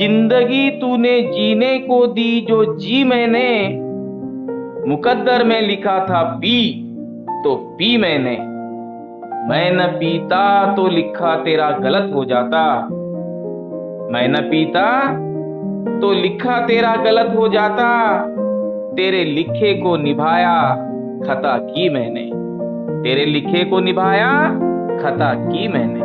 ज़िंदगी तूने जीने को दी, जो जी मैंने, मुकद्दर में लिखा था पी तो पी मैंने। मैं न पीता तो लिखा तेरा गलत हो जाता। मैं न पीता तो लिखा तेरा गलत हो जाता। तेरे लिखे को निभाया, खता की मैंने। तेरे लिखे को निभाया, खता की मैंने।